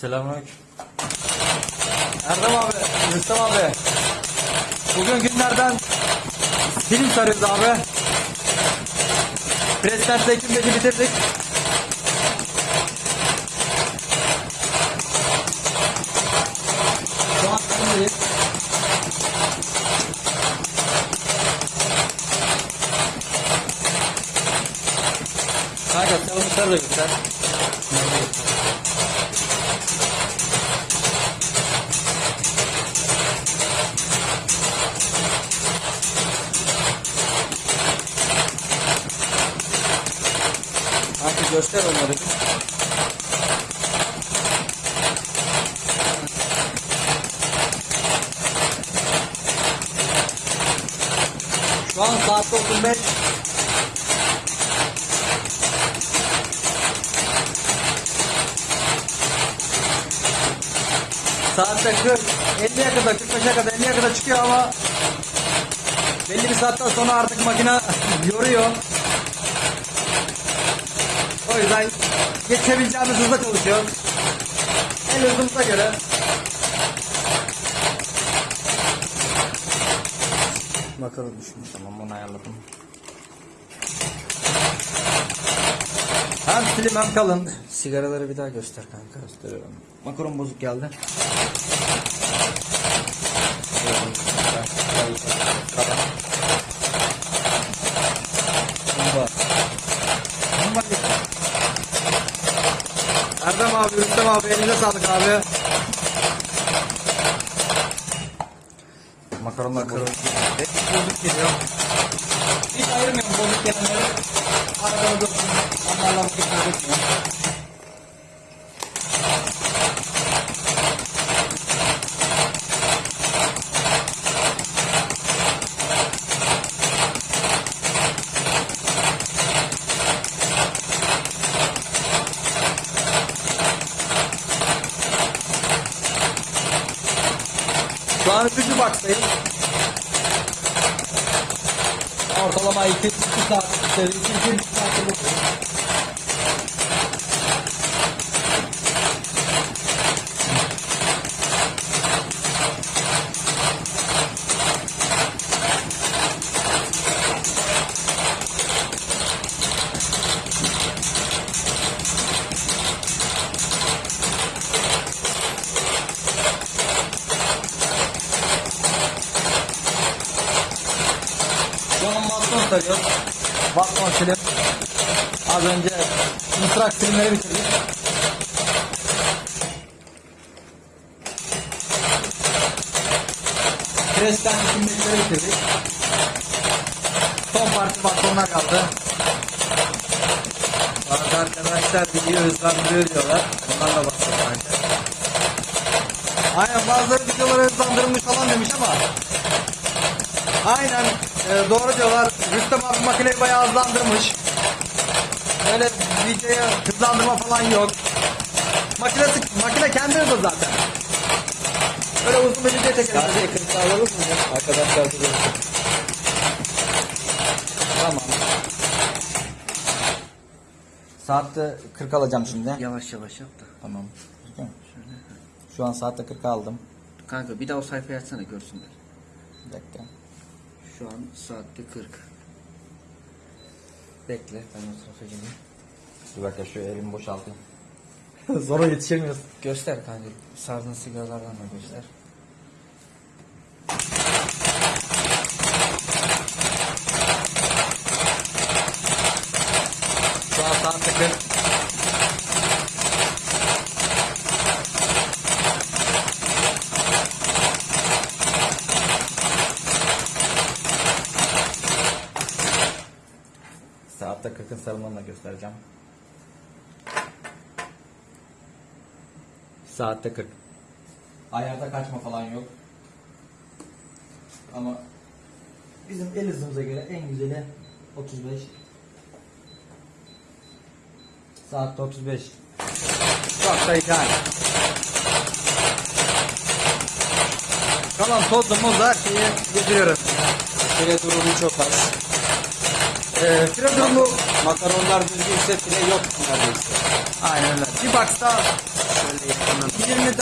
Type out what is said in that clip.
Selamünaleyküm. Erdem abi, Rüstem abi. Bugün günlerden film sarıyoruz abi. Present'te ekimdeki bitirdik. Şu an filmdeyiz. Kanka çalmışlar da göster. Kanka göster onları. Şu an saat 35. Saatte 40, 50'ye kadar, 45'e kadar, 50'ye kadar çıkıyor ama belli bir saatten sonra artık makine yoruyor. O yüzden geçebileceğimiz hızla çalışıyor. En hızımıza göre. Bakalım düşmüş tamam onu ayarladım. Hem slim hem kalın. Sigaraları bir daha göster kanka gösteriyorum. Makaron bozuk geldi. Erdem abi, Rüstem abi elinize sağlık abi. Makaronlar Makaron. Hep bozuk geliyor. Hiç ayırmıyorum bozuk gelenleri. Arabada dursun. Onlarla vakit kaybetmiyorum. Şu an üçüncü baktayım. Ortalama 2 saat, 2 2 saat Sarıyor. Baston silim. Az önce mısrak silimleri bitirdik. Presten silimleri bitirdik. Son parça bastonlar kaldı. Bazı arkadaşlar video hızlandırıyor diyorlar. Onlarla baston bence. Aynen bazıları videoları hızlandırılmış falan demiş ama Aynen e, doğru diyorlar. Rüstem abi makineyi bayağı hızlandırmış. Öyle videoya hızlandırma falan yok. Makinesi, makine kendi hızlı zaten. Öyle uzun bir video çekelim. Sadece alalım mı? Arkadaşlar da görsün. Tamam. Saatte 40 alacağım şimdi. Yavaş yavaş yap da. Tamam. Şu an saatte 40 aldım. Kanka bir daha o sayfayı açsana görsünler. Bir dakika. Şu an saatte 40. Bekle ben o tarafa geleyim. Bir dakika şu elimi boşaltayım. Sonra yetişemiyoruz. Göster kanka. Sardığın sigaralardan da göster. Şu an saatte Saatte 40'ın sarılmanı da göstereceğim. Saatte 40. Ayarda kaçma falan yok. Ama bizim el hızımıza göre en güzeli 35. Saatte 35. Çok da ideal. Kalan tozlu muz her şeyi getiriyoruz. Fire durumu çok az. Fire durumu Makaronlar düzgünse fire yok neredeyse. aynen öyle. bir baksa Şöyle yakından. 20